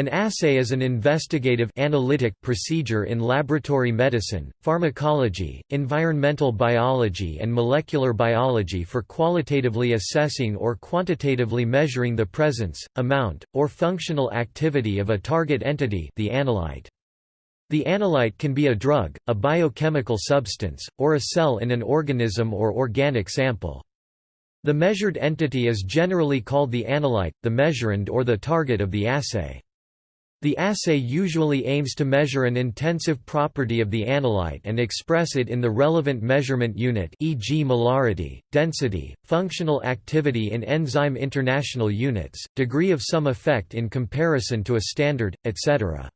An assay is an investigative analytic procedure in laboratory medicine, pharmacology, environmental biology and molecular biology for qualitatively assessing or quantitatively measuring the presence, amount, or functional activity of a target entity the analyte. The analyte can be a drug, a biochemical substance, or a cell in an organism or organic sample. The measured entity is generally called the analyte, the measurand or the target of the assay. The assay usually aims to measure an intensive property of the analyte and express it in the relevant measurement unit e.g. molarity, density, functional activity in enzyme international units, degree of some effect in comparison to a standard, etc.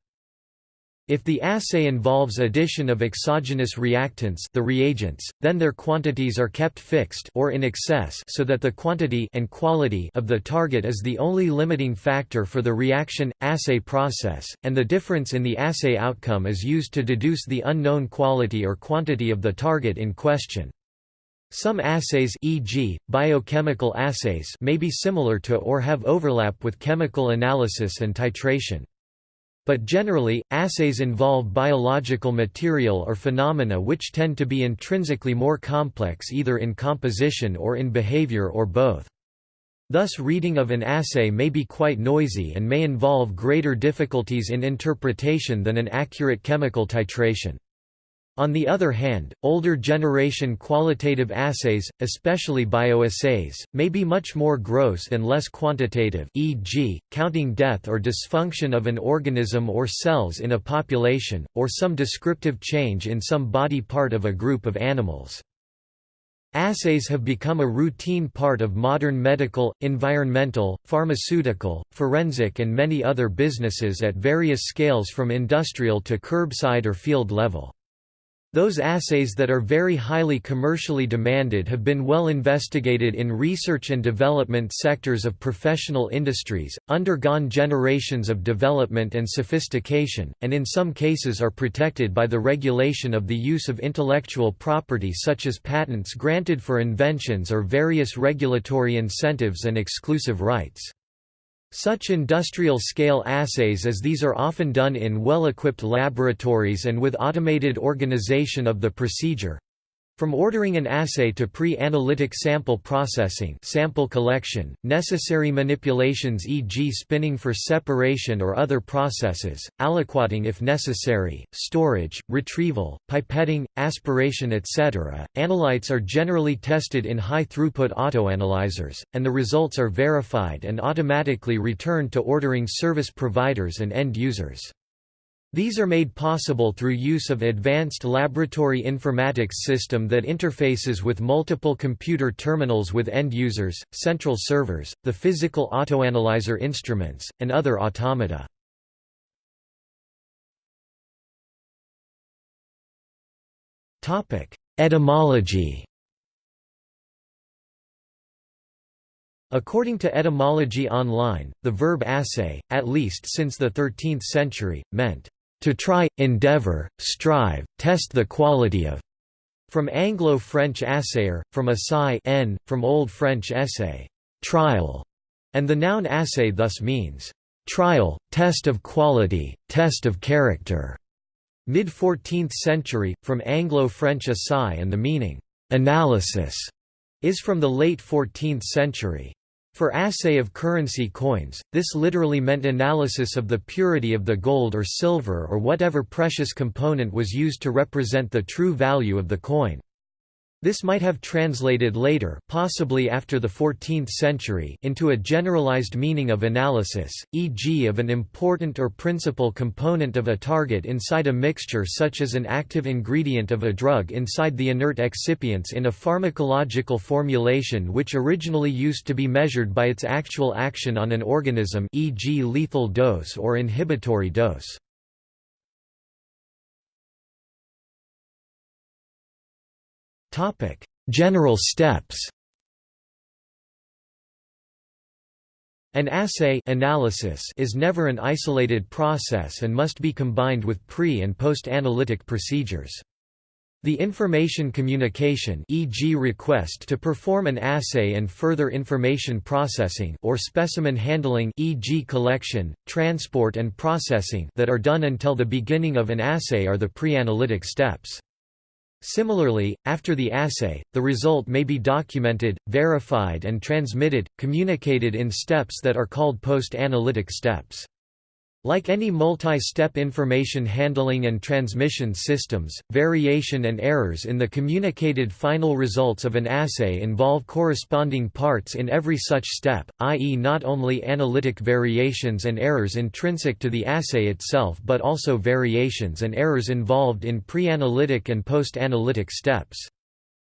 If the assay involves addition of exogenous reactants the reagents, then their quantities are kept fixed or in excess so that the quantity and quality of the target is the only limiting factor for the reaction-assay process, and the difference in the assay outcome is used to deduce the unknown quality or quantity of the target in question. Some assays e.g., biochemical assays may be similar to or have overlap with chemical analysis and titration. But generally, assays involve biological material or phenomena which tend to be intrinsically more complex either in composition or in behavior or both. Thus reading of an assay may be quite noisy and may involve greater difficulties in interpretation than an accurate chemical titration. On the other hand, older generation qualitative assays, especially bioassays, may be much more gross and less quantitative e.g., counting death or dysfunction of an organism or cells in a population, or some descriptive change in some body part of a group of animals. Assays have become a routine part of modern medical, environmental, pharmaceutical, forensic and many other businesses at various scales from industrial to curbside or field level. Those assays that are very highly commercially demanded have been well investigated in research and development sectors of professional industries, undergone generations of development and sophistication, and in some cases are protected by the regulation of the use of intellectual property such as patents granted for inventions or various regulatory incentives and exclusive rights. Such industrial-scale assays as these are often done in well-equipped laboratories and with automated organization of the procedure, from ordering an assay to pre-analytic sample processing sample collection, necessary manipulations e.g. spinning for separation or other processes, aliquoting if necessary, storage, retrieval, pipetting, aspiration etc., analytes are generally tested in high-throughput autoanalyzers, and the results are verified and automatically returned to ordering service providers and end users. These are made possible through use of advanced laboratory informatics system that interfaces with multiple computer terminals with end users, central servers, the physical autoanalyzer instruments, and other automata. Etymology According to Etymology Online, the verb assay, at least since the 13th century, meant to try, endeavor, strive, test the quality of, from Anglo-French assayer, from assay n, from Old French essay, trial, and the noun assay thus means, trial, test of quality, test of character. Mid-14th century, from Anglo-French assay and the meaning, analysis, is from the late 14th century. For assay of currency coins, this literally meant analysis of the purity of the gold or silver or whatever precious component was used to represent the true value of the coin. This might have translated later possibly after the 14th century into a generalized meaning of analysis, e.g. of an important or principal component of a target inside a mixture such as an active ingredient of a drug inside the inert excipients in a pharmacological formulation which originally used to be measured by its actual action on an organism e.g. lethal dose or inhibitory dose. Topic: General steps. An assay analysis is never an isolated process and must be combined with pre- and post-analytic procedures. The information communication e.g. request to perform an assay and further information processing or specimen handling e.g. collection, transport and processing that are done until the beginning of an assay are the pre-analytic steps. Similarly, after the assay, the result may be documented, verified and transmitted, communicated in steps that are called post-analytic steps. Like any multi-step information handling and transmission systems, variation and errors in the communicated final results of an assay involve corresponding parts in every such step, i.e. not only analytic variations and errors intrinsic to the assay itself but also variations and errors involved in pre-analytic and post-analytic steps.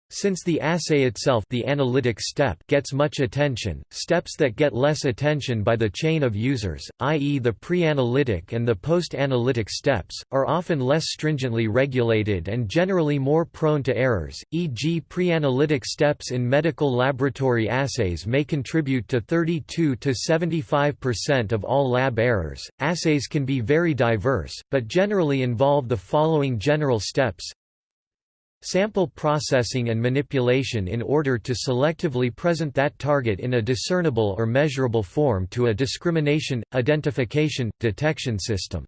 Since the assay itself the analytic step gets much attention, steps that get less attention by the chain of users, i.e. the pre-analytic and the post-analytic steps, are often less stringently regulated and generally more prone to errors, e.g. pre-analytic steps in medical laboratory assays may contribute to 32 to 75% of all lab errors. Assays can be very diverse, but generally involve the following general steps Sample processing and manipulation in order to selectively present that target in a discernible or measurable form to a discrimination, identification, detection system.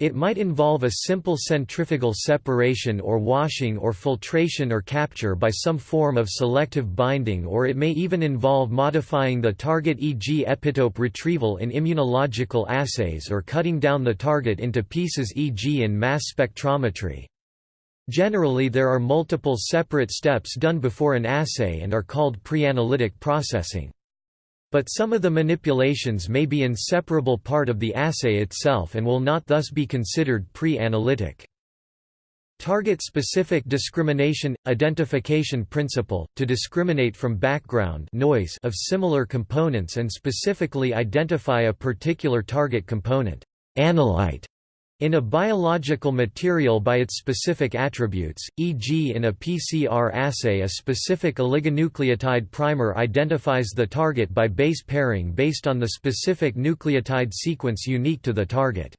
It might involve a simple centrifugal separation or washing or filtration or capture by some form of selective binding or it may even involve modifying the target e.g. epitope retrieval in immunological assays or cutting down the target into pieces e.g. in mass spectrometry. Generally there are multiple separate steps done before an assay and are called pre-analytic processing. But some of the manipulations may be inseparable part of the assay itself and will not thus be considered pre-analytic. Target-specific discrimination – identification principle, to discriminate from background noise of similar components and specifically identify a particular target component analyte in a biological material by its specific attributes, e.g. in a PCR assay a specific oligonucleotide primer identifies the target by base pairing based on the specific nucleotide sequence unique to the target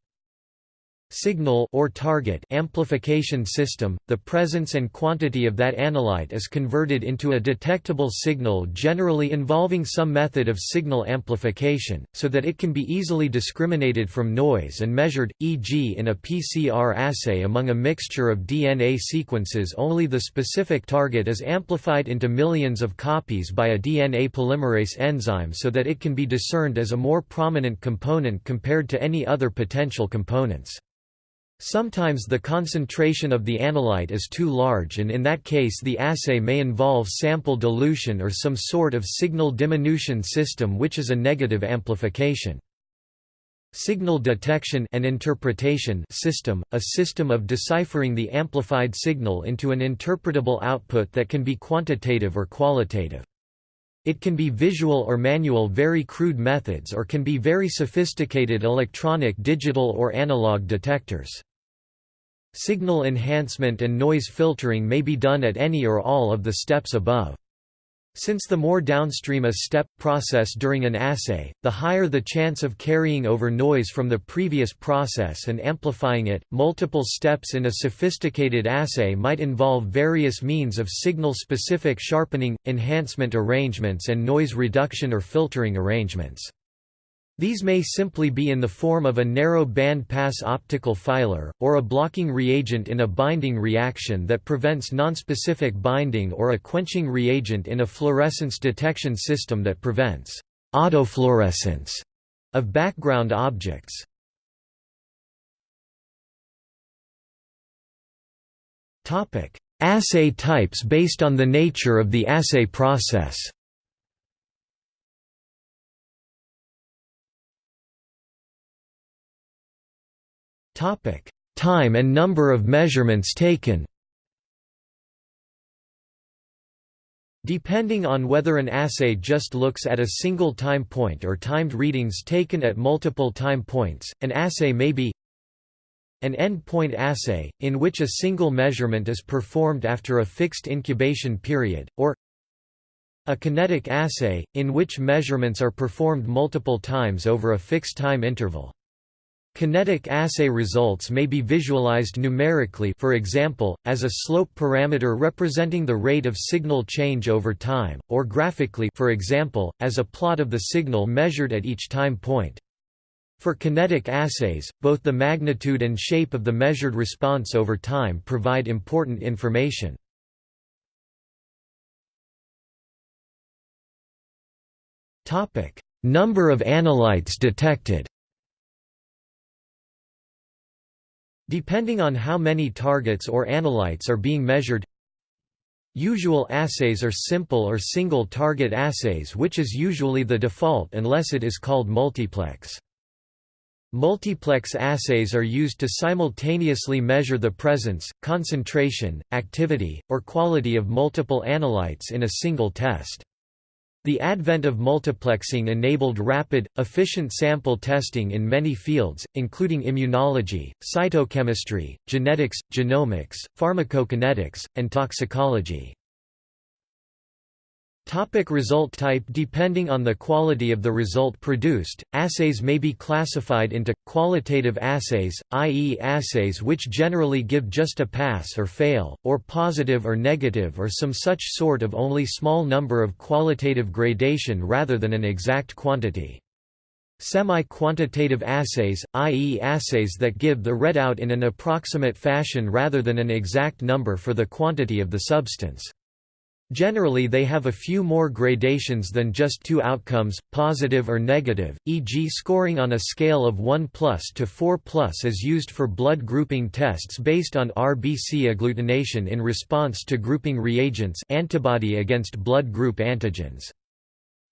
signal or target amplification system, the presence and quantity of that analyte is converted into a detectable signal generally involving some method of signal amplification, so that it can be easily discriminated from noise and measured, e.g. in a PCR assay among a mixture of DNA sequences only the specific target is amplified into millions of copies by a DNA polymerase enzyme so that it can be discerned as a more prominent component compared to any other potential components. Sometimes the concentration of the analyte is too large and in that case the assay may involve sample dilution or some sort of signal diminution system which is a negative amplification. Signal detection and interpretation system, a system of deciphering the amplified signal into an interpretable output that can be quantitative or qualitative. It can be visual or manual very crude methods or can be very sophisticated electronic digital or analog detectors. Signal enhancement and noise filtering may be done at any or all of the steps above. Since the more downstream a step, process during an assay, the higher the chance of carrying over noise from the previous process and amplifying it. Multiple steps in a sophisticated assay might involve various means of signal specific sharpening, enhancement arrangements, and noise reduction or filtering arrangements. These may simply be in the form of a narrow band pass optical filer, or a blocking reagent in a binding reaction that prevents nonspecific binding or a quenching reagent in a fluorescence detection system that prevents autofluorescence of background objects. Assay types based on the nature of the assay process Time and number of measurements taken Depending on whether an assay just looks at a single time point or timed readings taken at multiple time points, an assay may be an end-point assay, in which a single measurement is performed after a fixed incubation period, or a kinetic assay, in which measurements are performed multiple times over a fixed time interval. Kinetic assay results may be visualized numerically for example, as a slope parameter representing the rate of signal change over time, or graphically for example, as a plot of the signal measured at each time point. For kinetic assays, both the magnitude and shape of the measured response over time provide important information. Number of analytes detected Depending on how many targets or analytes are being measured Usual assays are simple or single-target assays which is usually the default unless it is called multiplex. Multiplex assays are used to simultaneously measure the presence, concentration, activity, or quality of multiple analytes in a single test. The advent of multiplexing enabled rapid, efficient sample testing in many fields, including immunology, cytochemistry, genetics, genomics, pharmacokinetics, and toxicology. Topic result type Depending on the quality of the result produced, assays may be classified into, qualitative assays, i.e. assays which generally give just a pass or fail, or positive or negative or some such sort of only small number of qualitative gradation rather than an exact quantity. Semi-quantitative assays, i.e. assays that give the readout in an approximate fashion rather than an exact number for the quantity of the substance. Generally they have a few more gradations than just two outcomes, positive or negative, e.g. scoring on a scale of 1 plus to 4 plus is used for blood grouping tests based on RBC agglutination in response to grouping reagents antibody against blood group antigens.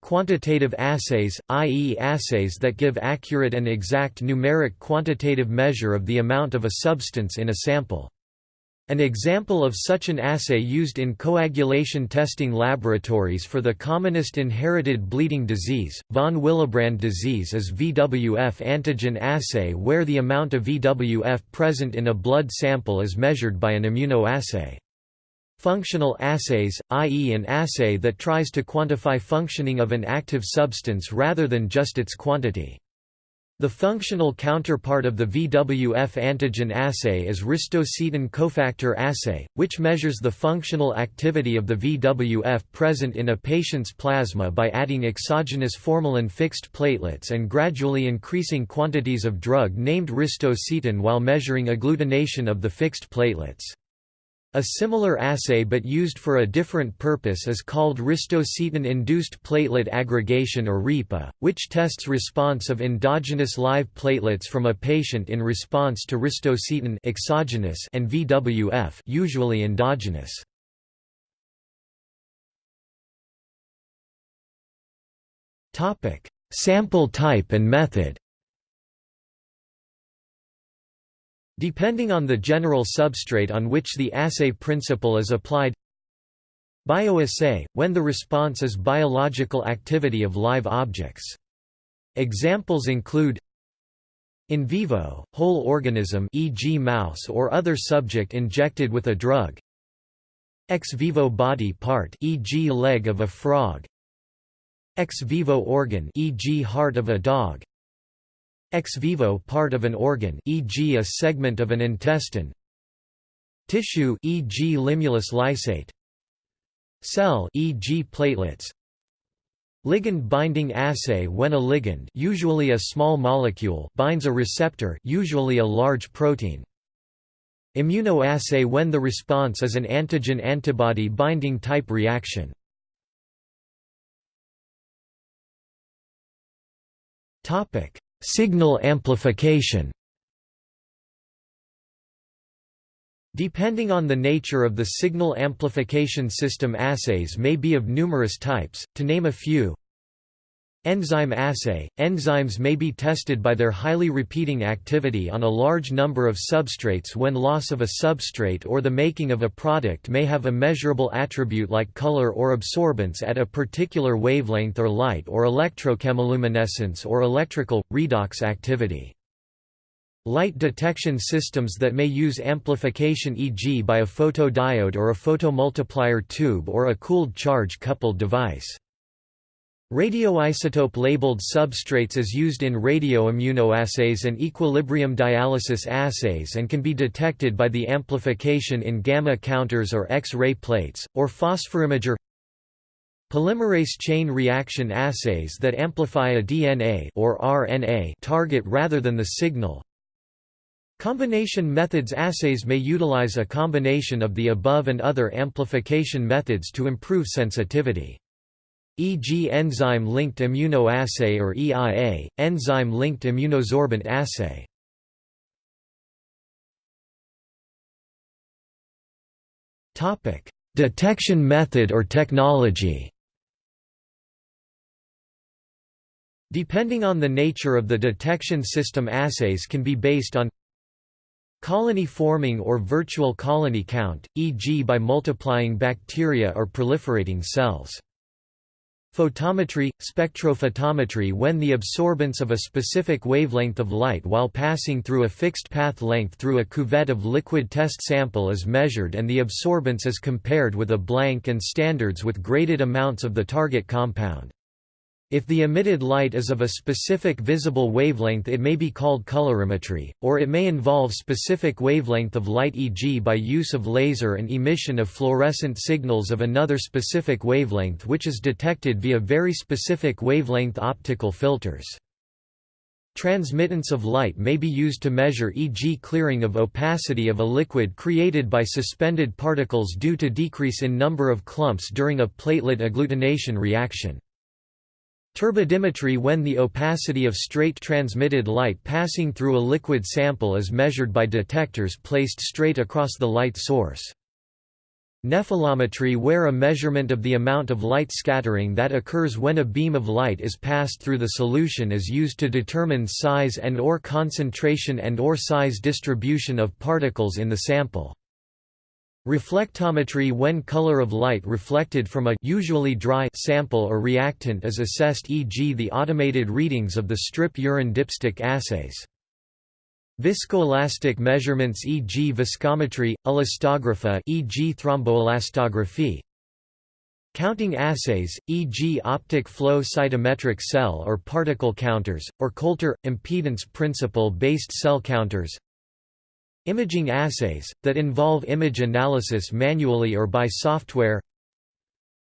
Quantitative assays, i.e. assays that give accurate and exact numeric quantitative measure of the amount of a substance in a sample. An example of such an assay used in coagulation testing laboratories for the commonest inherited bleeding disease, von Willebrand disease is VWF antigen assay where the amount of VWF present in a blood sample is measured by an immunoassay. Functional assays, i.e. an assay that tries to quantify functioning of an active substance rather than just its quantity. The functional counterpart of the VWF antigen assay is ristocetin cofactor assay, which measures the functional activity of the VWF present in a patient's plasma by adding exogenous formalin-fixed platelets and gradually increasing quantities of drug named ristocetin while measuring agglutination of the fixed platelets. A similar assay but used for a different purpose is called ristocetin-induced platelet aggregation or RIPA, which tests response of endogenous live platelets from a patient in response to ristocetin exogenous and VWF usually endogenous. Sample type and method. Depending on the general substrate on which the assay principle is applied Bioassay, when the response is biological activity of live objects. Examples include in vivo, whole organism e.g. mouse or other subject injected with a drug ex vivo body part e.g. leg of a frog ex vivo organ e.g. heart of a dog Ex vivo part of an organ e.g. a segment of an intestine Tissue e.g. limulus lysate Cell e.g. platelets Ligand binding assay when a ligand usually a small molecule binds a receptor usually a large protein Immunoassay when the response is an antigen-antibody binding type reaction Topic Signal amplification. Depending on the nature of the signal amplification system assays may be of numerous types, to name a few Enzyme assay – Enzymes may be tested by their highly repeating activity on a large number of substrates when loss of a substrate or the making of a product may have a measurable attribute like color or absorbance at a particular wavelength or light or electrochemiluminescence or electrical, redox activity. Light detection systems that may use amplification e.g. by a photodiode or a photomultiplier tube or a cooled charge coupled device. Radioisotope-labeled substrates is used in radioimmunoassays and equilibrium dialysis assays and can be detected by the amplification in gamma counters or X-ray plates, or phosphorimager Polymerase chain reaction assays that amplify a DNA or RNA target rather than the signal Combination methods assays may utilize a combination of the above and other amplification methods to improve sensitivity e.g. enzyme-linked immunoassay or EIA, enzyme-linked immunosorbent assay. Detection method or technology Depending on the nature of the detection system assays can be based on colony forming or virtual colony count, e.g. by multiplying bacteria or proliferating cells. Photometry – spectrophotometry when the absorbance of a specific wavelength of light while passing through a fixed path length through a cuvette of liquid test sample is measured and the absorbance is compared with a blank and standards with graded amounts of the target compound. If the emitted light is of a specific visible wavelength it may be called colorimetry, or it may involve specific wavelength of light e.g. by use of laser and emission of fluorescent signals of another specific wavelength which is detected via very specific wavelength optical filters. Transmittance of light may be used to measure e.g. clearing of opacity of a liquid created by suspended particles due to decrease in number of clumps during a platelet agglutination reaction. Turbidimetry when the opacity of straight transmitted light passing through a liquid sample is measured by detectors placed straight across the light source. Nephelometry where a measurement of the amount of light scattering that occurs when a beam of light is passed through the solution is used to determine size and or concentration and or size distribution of particles in the sample. Reflectometry when color of light reflected from a usually dry sample or reactant is assessed e.g. the automated readings of the strip urine dipstick assays. Viscoelastic measurements e.g. viscometry, elastography e.g. thromboelastography Counting assays, e.g. optic flow cytometric cell or particle counters, or Coulter, impedance principle-based cell counters Imaging assays, that involve image analysis manually or by software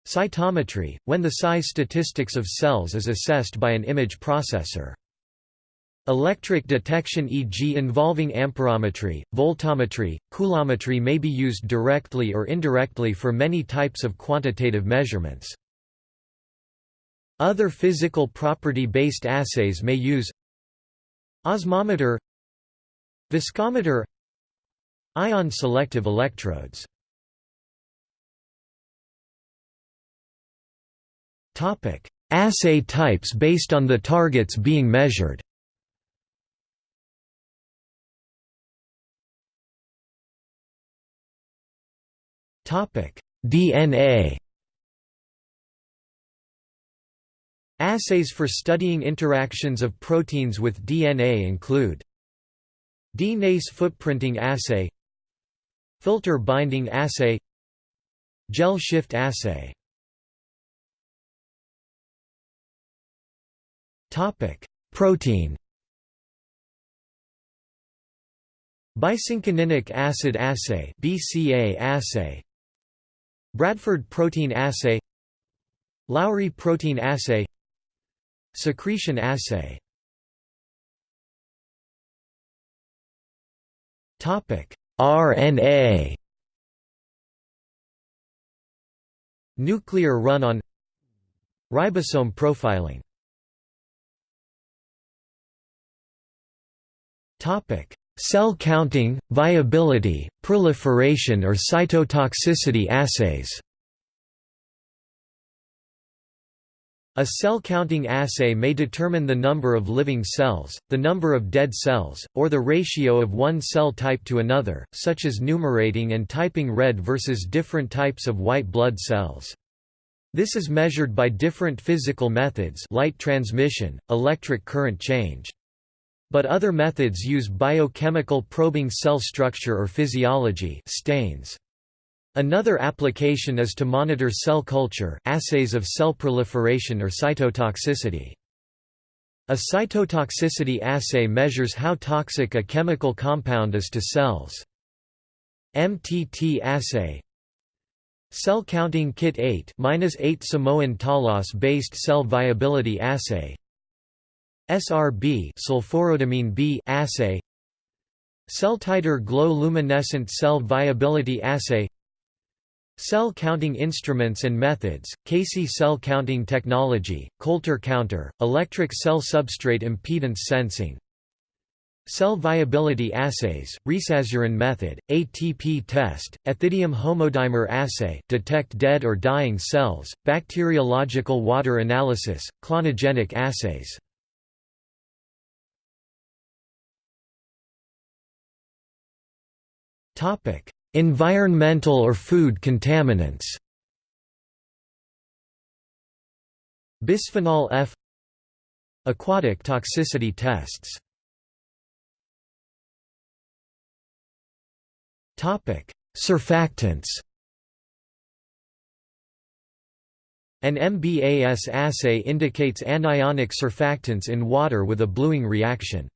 Cytometry, when the size statistics of cells is assessed by an image processor. Electric detection e.g. involving amperometry, voltammetry, coulometry may be used directly or indirectly for many types of quantitative measurements. Other physical property-based assays may use Osmometer Viscometer Ion selective electrodes. Assay types based on the targets being measured. DNA Assays for studying interactions of proteins with DNA include DNase footprinting assay Filter binding assay Gel shift assay. Protein. Bicinchoninic acid assay BCA assay. Bradford protein assay. Lowry protein assay. Secretion assay. Topic RNA Nuclear run-on Ribosome profiling. Cell counting, viability, proliferation or cytotoxicity assays A cell-counting assay may determine the number of living cells, the number of dead cells, or the ratio of one cell type to another, such as numerating and typing red versus different types of white blood cells. This is measured by different physical methods light transmission, electric current change. But other methods use biochemical probing cell structure or physiology stains. Another application is to monitor cell culture assays of cell proliferation or cytotoxicity. A cytotoxicity assay measures how toxic a chemical compound is to cells. MTT assay Cell counting kit 8 -8 Samoan Talos-based cell viability assay SRB sulforhodamine B assay CellTiter-Glo luminescent cell viability assay Cell counting instruments and methods, CASY cell counting technology, Coulter counter, electric cell substrate impedance sensing Cell viability assays, Resazurin method, ATP test, ethidium homodimer assay detect dead or dying cells, bacteriological water analysis, clonogenic assays Environmental or food contaminants. Bisphenol F. Aquatic toxicity tests. Surfactants. An MBAS assay indicates anionic surfactants in water with a bluing reaction.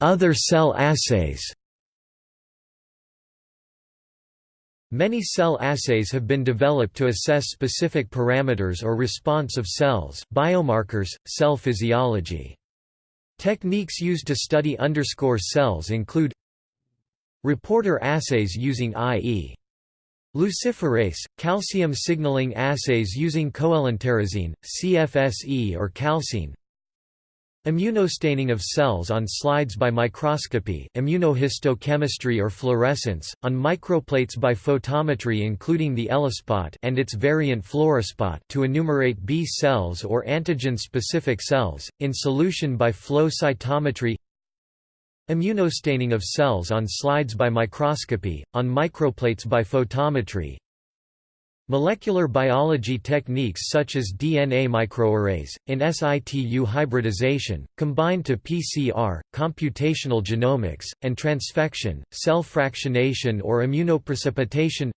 Other cell assays Many cell assays have been developed to assess specific parameters or response of cells, biomarkers, cell physiology. Techniques used to study underscore cells include Reporter assays using i.e. luciferase, calcium signaling assays using coelenterazine, CFSE or calcein, Immunostaining of cells on slides by microscopy immunohistochemistry or fluorescence, on microplates by photometry including the ELISpot and its variant fluorospot to enumerate B cells or antigen-specific cells, in solution by flow cytometry. Immunostaining of cells on slides by microscopy, on microplates by photometry Molecular biology techniques such as DNA microarrays, in situ hybridization, combined to PCR, computational genomics, and transfection, cell fractionation or immunoprecipitation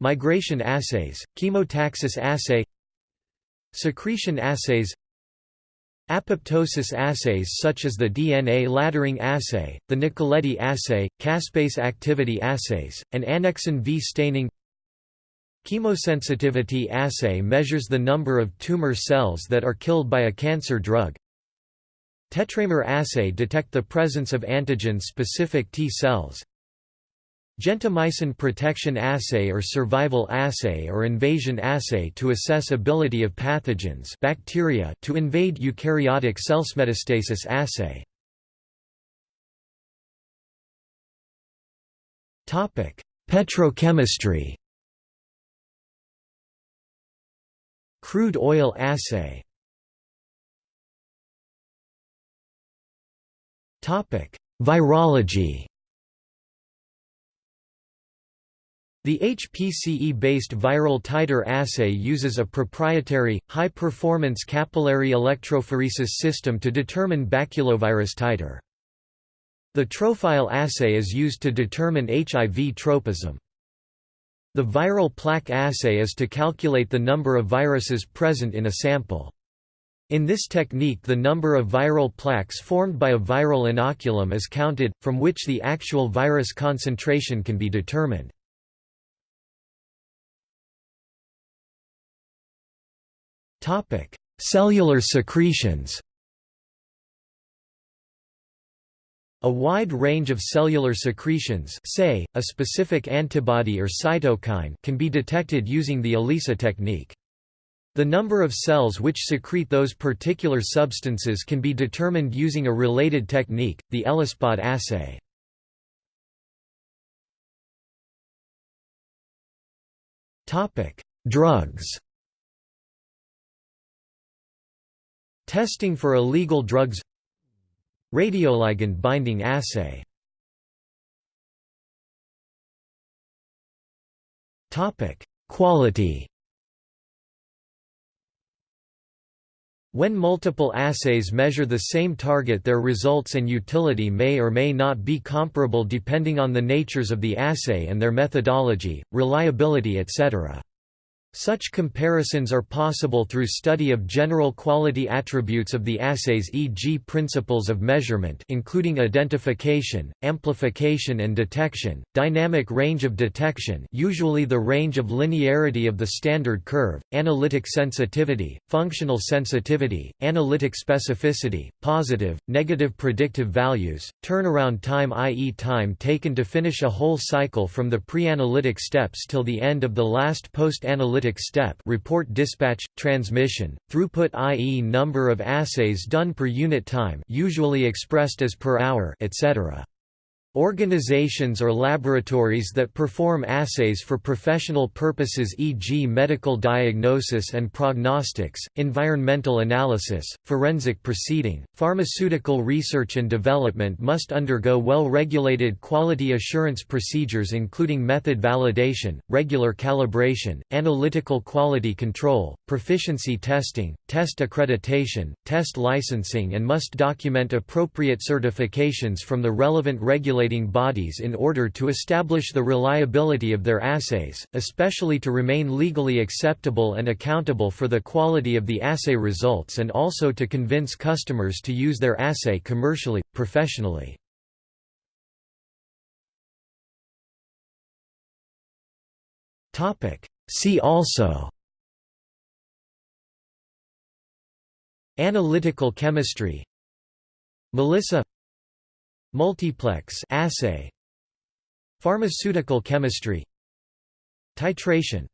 Migration assays, chemotaxis assay Secretion assays Apoptosis assays such as the DNA laddering assay, the Nicoletti assay, caspase activity assays, and annexin V staining Chemosensitivity assay measures the number of tumor cells that are killed by a cancer drug. Tetramer assay detect the presence of antigen-specific T cells. Gentamicin protection assay or survival assay or invasion assay to assess ability of pathogens bacteria to invade eukaryotic cells. Metastasis assay. Topic: Petrochemistry Crude oil assay Virology The HPCE-based viral titer assay uses a proprietary, high-performance capillary electrophoresis system to determine baculovirus titer. The Trofile assay is used to determine HIV tropism. The viral plaque assay is to calculate the number of viruses present in a sample. In this technique the number of viral plaques formed by a viral inoculum is counted, from which the actual virus concentration can be determined. Cellular secretions A wide range of cellular secretions say, a specific antibody or cytokine can be detected using the ELISA technique. The number of cells which secrete those particular substances can be determined using a related technique, the ELISpot assay. Drugs Testing for illegal drugs Radioligand binding assay Quality When multiple assays measure the same target their results and utility may or may not be comparable depending on the natures of the assay and their methodology, reliability etc. Such comparisons are possible through study of general quality attributes of the assays e.g. principles of measurement including identification, amplification and detection, dynamic range of detection usually the range of linearity of the standard curve, analytic sensitivity, functional sensitivity, analytic specificity, positive, negative predictive values, turnaround time i.e. time taken to finish a whole cycle from the pre-analytic steps till the end of the last post-analytic step report dispatch, transmission, throughput i.e. number of assays done per unit time usually expressed as per hour etc. Organizations or laboratories that perform assays for professional purposes e.g. medical diagnosis and prognostics, environmental analysis, forensic proceeding, pharmaceutical research and development must undergo well-regulated quality assurance procedures including method validation, regular calibration, analytical quality control, proficiency testing, test accreditation, test licensing and must document appropriate certifications from the relevant regulating bodies in order to establish the reliability of their assays, especially to remain legally acceptable and accountable for the quality of the assay results and also to convince customers to use their assay commercially, professionally. See also Analytical chemistry MELISA Multiplex assay Pharmaceutical chemistry Titration